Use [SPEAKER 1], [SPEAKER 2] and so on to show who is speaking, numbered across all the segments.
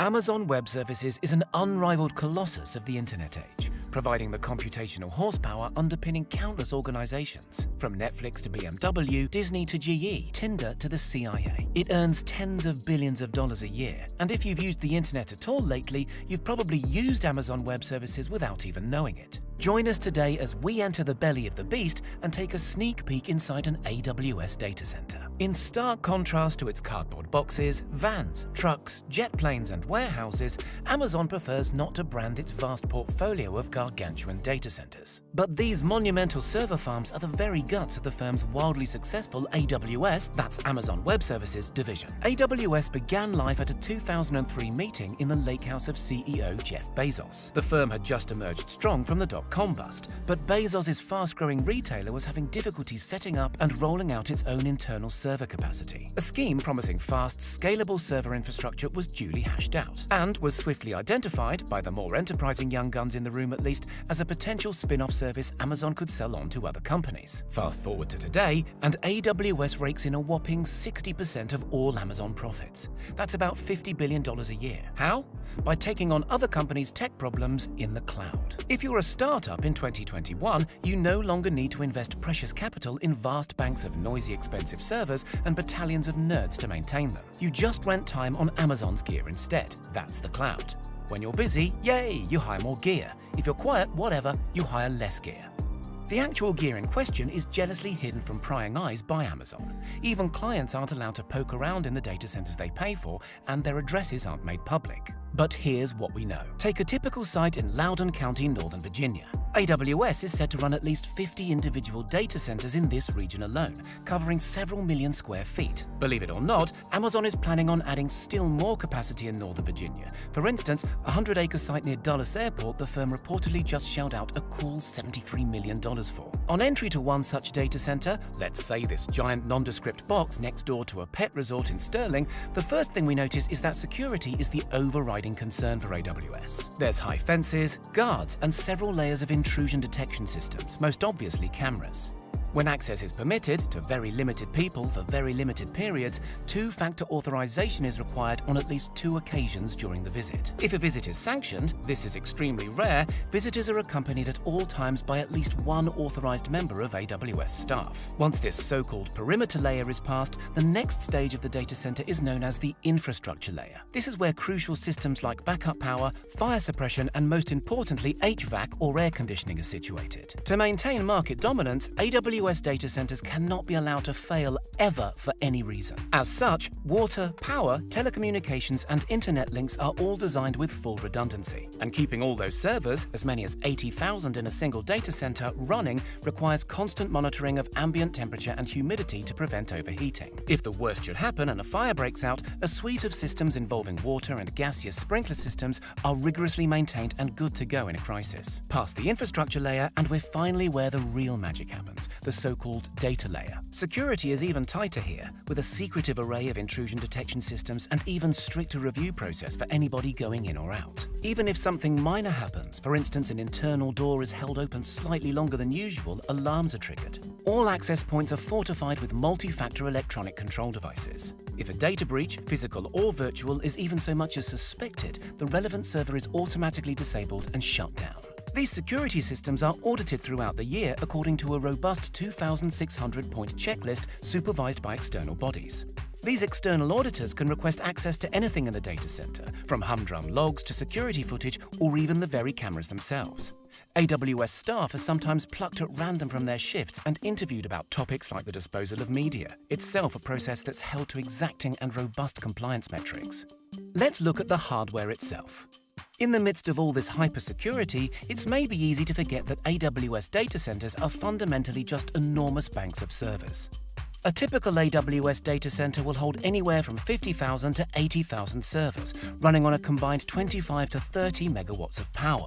[SPEAKER 1] Amazon Web Services is an unrivaled colossus of the internet age, providing the computational horsepower underpinning countless organizations, from Netflix to BMW, Disney to GE, Tinder to the CIA. It earns tens of billions of dollars a year, and if you've used the internet at all lately, you've probably used Amazon Web Services without even knowing it. Join us today as we enter the belly of the beast and take a sneak peek inside an AWS data center. In stark contrast to its cardboard boxes, vans, trucks, jet planes, and warehouses, Amazon prefers not to brand its vast portfolio of gargantuan data centers. But these monumental server farms are the very guts of the firm's wildly successful AWS, that's Amazon Web Services, division. AWS began life at a 2003 meeting in the lake house of CEO Jeff Bezos. The firm had just emerged strong from the dot-com bust, but Bezos' fast-growing retailer was having difficulties setting up and rolling out its own internal server capacity. A scheme promising fast, scalable server infrastructure was duly hashed out, and was swiftly identified, by the more enterprising young guns in the room at least, as a potential spin-off service Amazon could sell on to other companies. Fast forward to today, and AWS rakes in a whopping 60% of all Amazon profits. That's about $50 billion a year. How? By taking on other companies' tech problems in the cloud. If you're a startup in 2021, you no longer need to invest precious capital in vast banks of noisy, expensive servers and battalions of nerds to maintain them. You just rent time on Amazon's gear instead. That's the cloud. When you're busy, yay, you hire more gear. If you're quiet, whatever, you hire less gear. The actual gear in question is jealously hidden from prying eyes by Amazon. Even clients aren't allowed to poke around in the data centers they pay for, and their addresses aren't made public. But here's what we know. Take a typical site in Loudoun County, Northern Virginia. AWS is said to run at least 50 individual data centers in this region alone, covering several million square feet. Believe it or not, Amazon is planning on adding still more capacity in Northern Virginia. For instance, a 100-acre site near Dulles Airport the firm reportedly just shelled out a cool $73 million for. On entry to one such data center, let's say this giant nondescript box next door to a pet resort in Sterling, the first thing we notice is that security is the overriding concern for AWS. There's high fences, guards, and several layers of intrusion detection systems, most obviously cameras. When access is permitted to very limited people for very limited periods, two-factor authorization is required on at least two occasions during the visit. If a visit is sanctioned, this is extremely rare, visitors are accompanied at all times by at least one authorized member of AWS staff. Once this so-called perimeter layer is passed, the next stage of the data center is known as the infrastructure layer. This is where crucial systems like backup power, fire suppression, and most importantly, HVAC or air conditioning are situated. To maintain market dominance, AWS AWS data centers cannot be allowed to fail ever for any reason. As such, water, power, telecommunications, and internet links are all designed with full redundancy. And keeping all those servers, as many as 80,000 in a single data center, running requires constant monitoring of ambient temperature and humidity to prevent overheating. If the worst should happen and a fire breaks out, a suite of systems involving water and gaseous sprinkler systems are rigorously maintained and good to go in a crisis. Past the infrastructure layer, and we're finally where the real magic happens, the so-called data layer. Security is even tighter here, with a secretive array of intrusion detection systems and even stricter review process for anybody going in or out. Even if something minor happens, for instance an internal door is held open slightly longer than usual, alarms are triggered. All access points are fortified with multi-factor electronic control devices. If a data breach, physical or virtual, is even so much as suspected, the relevant server is automatically disabled and shut down. These security systems are audited throughout the year according to a robust 2,600-point checklist supervised by external bodies. These external auditors can request access to anything in the data center, from humdrum logs to security footage or even the very cameras themselves. AWS staff are sometimes plucked at random from their shifts and interviewed about topics like the disposal of media, itself a process that's held to exacting and robust compliance metrics. Let's look at the hardware itself. In the midst of all this hypersecurity, it's maybe easy to forget that AWS data centers are fundamentally just enormous banks of servers. A typical AWS data center will hold anywhere from 50,000 to 80,000 servers, running on a combined 25 to 30 megawatts of power.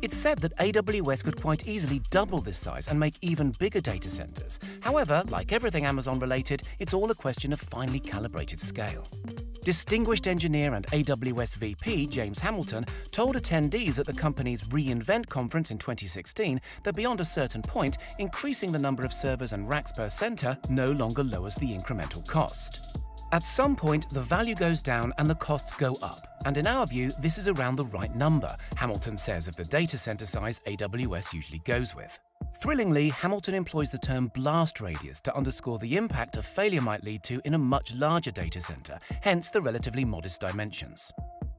[SPEAKER 1] It's said that AWS could quite easily double this size and make even bigger data centers. However, like everything Amazon related, it's all a question of finely calibrated scale. Distinguished engineer and AWS VP James Hamilton told attendees at the company's reInvent conference in 2016 that beyond a certain point, increasing the number of servers and racks per center no longer lowers the incremental cost. At some point, the value goes down and the costs go up. And in our view, this is around the right number, Hamilton says of the data center size AWS usually goes with. Thrillingly, Hamilton employs the term blast radius to underscore the impact a failure might lead to in a much larger data center, hence the relatively modest dimensions.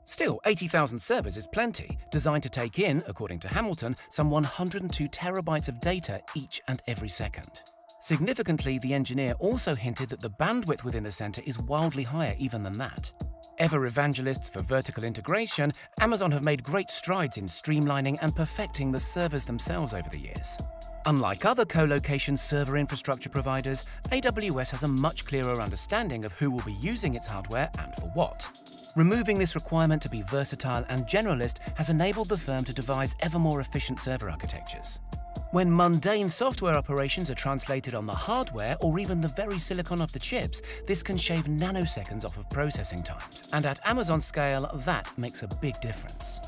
[SPEAKER 1] Still, 80,000 servers is plenty, designed to take in, according to Hamilton, some 102 terabytes of data each and every second. Significantly, the engineer also hinted that the bandwidth within the center is wildly higher even than that. Ever evangelists for vertical integration, Amazon have made great strides in streamlining and perfecting the servers themselves over the years. Unlike other co-location server infrastructure providers, AWS has a much clearer understanding of who will be using its hardware and for what. Removing this requirement to be versatile and generalist has enabled the firm to devise ever more efficient server architectures. When mundane software operations are translated on the hardware or even the very silicon of the chips, this can shave nanoseconds off of processing times. And at Amazon scale, that makes a big difference.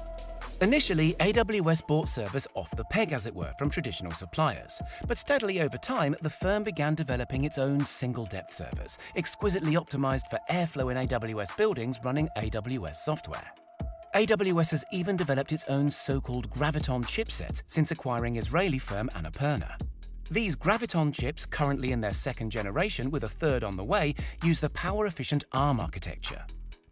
[SPEAKER 1] Initially, AWS bought servers off the peg, as it were, from traditional suppliers. But steadily over time, the firm began developing its own single-depth servers, exquisitely optimized for airflow in AWS buildings running AWS software. AWS has even developed its own so-called Graviton chipsets since acquiring Israeli firm Annapurna. These Graviton chips, currently in their second generation with a third on the way, use the power-efficient ARM architecture.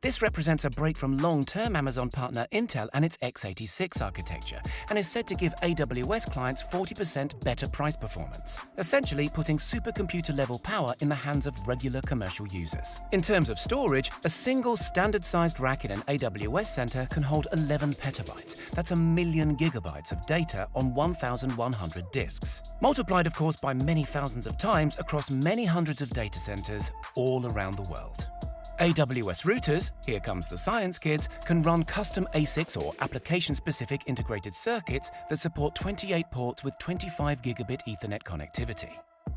[SPEAKER 1] This represents a break from long-term Amazon partner Intel and its x86 architecture, and is said to give AWS clients 40% better price performance, essentially putting supercomputer-level power in the hands of regular commercial users. In terms of storage, a single standard-sized rack in an AWS center can hold 11 petabytes. That's a million gigabytes of data on 1,100 disks. Multiplied, of course, by many thousands of times across many hundreds of data centers all around the world. AWS routers, here comes the science kids, can run custom ASICs or application-specific integrated circuits that support 28 ports with 25 gigabit Ethernet connectivity.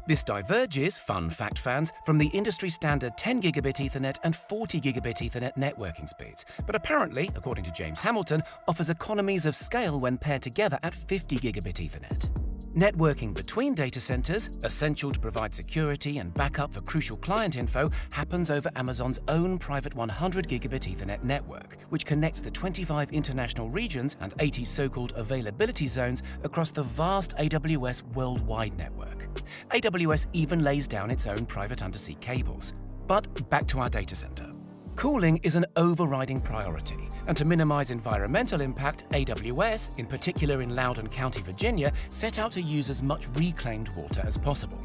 [SPEAKER 1] This diverges, fun fact fans, from the industry standard 10 gigabit Ethernet and 40 gigabit Ethernet networking speeds, but apparently, according to James Hamilton, offers economies of scale when paired together at 50 gigabit Ethernet. Networking between data centers, essential to provide security and backup for crucial client info, happens over Amazon's own private 100 gigabit Ethernet network, which connects the 25 international regions and 80 so-called availability zones across the vast AWS worldwide network. AWS even lays down its own private undersea cables. But back to our data center. Cooling is an overriding priority, and to minimize environmental impact, AWS, in particular in Loudoun County, Virginia, set out to use as much reclaimed water as possible.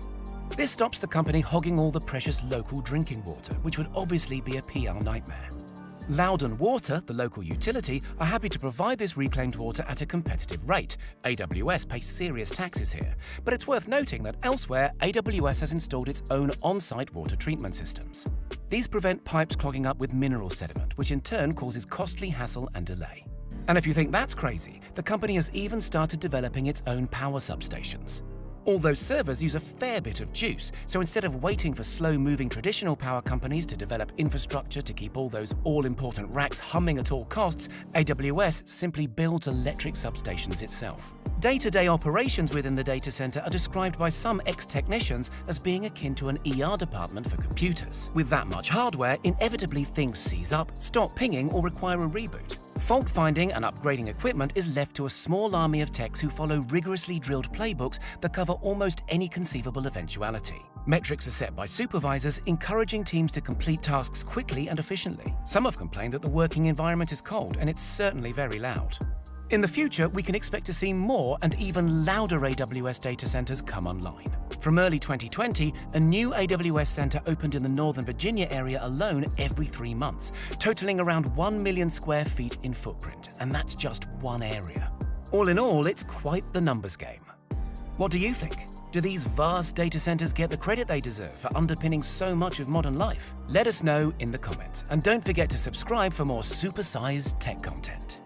[SPEAKER 1] This stops the company hogging all the precious local drinking water, which would obviously be a PR nightmare. Loudoun Water, the local utility, are happy to provide this reclaimed water at a competitive rate. AWS pays serious taxes here. But it's worth noting that elsewhere, AWS has installed its own on-site water treatment systems. These prevent pipes clogging up with mineral sediment, which in turn causes costly hassle and delay. And if you think that's crazy, the company has even started developing its own power substations. All those servers use a fair bit of juice, so instead of waiting for slow-moving traditional power companies to develop infrastructure to keep all those all-important racks humming at all costs, AWS simply builds electric substations itself. Day-to-day -day operations within the data center are described by some ex-technicians as being akin to an ER department for computers. With that much hardware, inevitably things seize up, stop pinging, or require a reboot. Fault finding and upgrading equipment is left to a small army of techs who follow rigorously drilled playbooks that cover almost any conceivable eventuality. Metrics are set by supervisors, encouraging teams to complete tasks quickly and efficiently. Some have complained that the working environment is cold, and it's certainly very loud. In the future, we can expect to see more and even louder AWS data centers come online. From early 2020, a new AWS center opened in the Northern Virginia area alone every three months, totaling around 1 million square feet in footprint, and that's just one area. All in all, it's quite the numbers game. What do you think? Do these vast data centers get the credit they deserve for underpinning so much of modern life? Let us know in the comments, and don't forget to subscribe for more supersized tech content.